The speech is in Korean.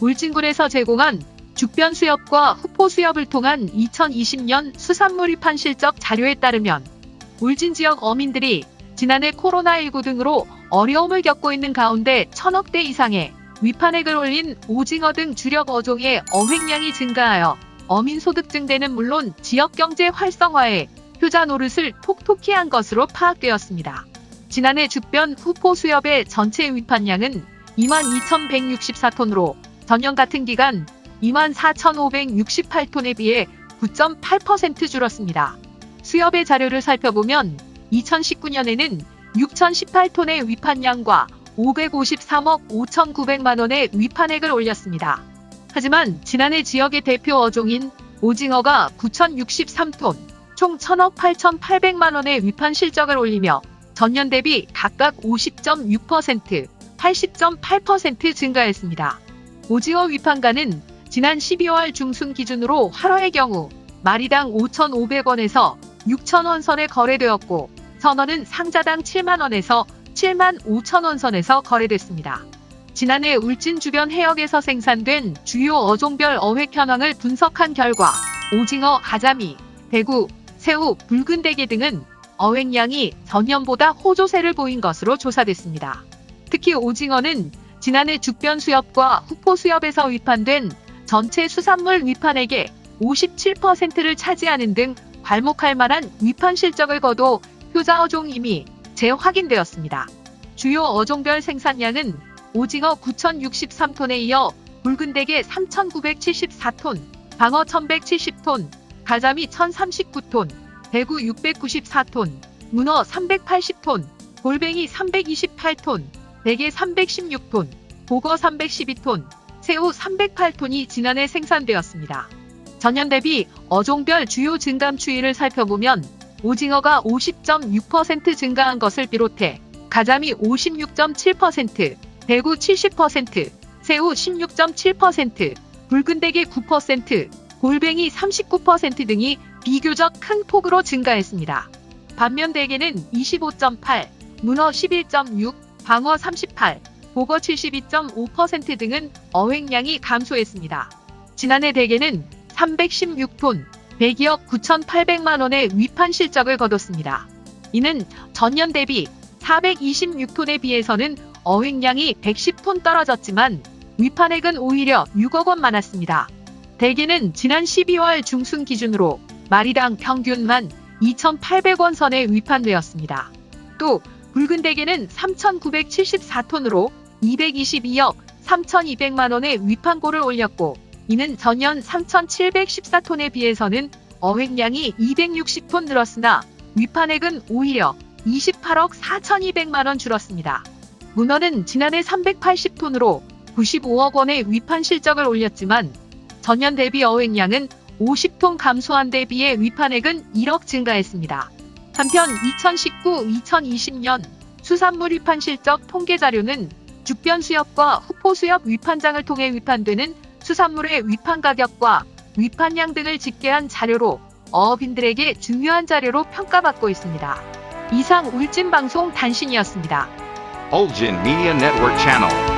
울진군에서 제공한 죽변 수협과 후포 수협을 통한 2020년 수산물 위판 실적 자료에 따르면 울진 지역 어민들이 지난해 코로나19 등으로 어려움을 겪고 있는 가운데 천억 대 이상의 위판액을 올린 오징어 등 주력 어종의 어획량이 증가하여 어민 소득 증대는 물론 지역 경제 활성화에 효자 노릇을 톡톡히 한 것으로 파악되었습니다. 지난해 죽변 후포 수협의 전체 위판량은 22,164톤으로 전년 같은 기간 24,568톤에 비해 9.8% 줄었습니다. 수협의 자료를 살펴보면 2019년에는 6,018톤의 위판량과 553억 5,900만 원의 위판액을 올렸습니다. 하지만 지난해 지역의 대표 어종인 오징어가 9,063톤, 총 1,000억 8,800만 원의 위판 실적을 올리며 전년 대비 각각 50.6%, 80.8% 증가했습니다. 오징어 위판가는 지난 12월 중순 기준으로 활어의 경우 마리당 5,500원에서 6,000원 선에 거래되었고 선원은 상자당 7만원에서 7만 5천원 선에서 거래됐습니다. 지난해 울진 주변 해역에서 생산된 주요 어종별 어획 현황을 분석한 결과 오징어, 가자미, 대구, 새우, 붉은 대게 등은 어획량이 전년보다 호조세를 보인 것으로 조사됐습니다. 특히 오징어는 지난해 죽변 수협과 후포 수협에서 위판된 전체 수산물 위판액의 57%를 차지하는 등 괄목할 만한 위판 실적을 거둬 효자 어종임이 재확인되었습니다. 주요 어종별 생산량은 오징어 9,063톤에 이어 붉은 대게 3,974톤, 방어 1,170톤, 가자미 1,039톤, 대구 694톤, 문어 380톤, 골뱅이 328톤, 대게 316톤, 보거 312톤, 새우 308톤이 지난해 생산되었습니다. 전년 대비 어종별 주요 증감 추이를 살펴보면 오징어가 50.6% 증가한 것을 비롯해 가자미 56.7%, 대구 70%, 새우 16.7%, 붉은대게 9%, 골뱅이 39% 등이 비교적 큰 폭으로 증가했습니다. 반면 대게는 25.8, 문어 11.6, 방어 38, 보거 72.5% 등은 어획량이 감소했습니다. 지난해 대게는 316톤, 102억 9,800만 원의 위판 실적을 거뒀습니다. 이는 전년 대비 426톤에 비해서는 어획량이 110톤 떨어졌지만 위판액은 오히려 6억 원 많았습니다. 대게는 지난 12월 중순 기준으로 마리당 평균만 2,800원 선에 위판되었습니다. 또 붉은 대게는 3,974톤으로 222억 3,200만 원의 위판고를 올렸고 이는 전년 3,714톤에 비해서는 어획량이 260톤 늘었으나 위판액은 오히려 28억 4,200만 원 줄었습니다. 문어는 지난해 380톤으로 95억 원의 위판 실적을 올렸지만 전년 대비 어획량은 50톤 감소한 데 비해 위판액은 1억 증가했습니다. 한편 2019-2020년 수산물 위판 실적 통계 자료는 죽변 수협과 후포 수협 위판장을 통해 위판되는 수산물의 위판 가격과 위판량 등을 집계한 자료로 어업인들에게 중요한 자료로 평가받고 있습니다. 이상 울진방송 단신이었습니다. Ulgin Media Network Channel.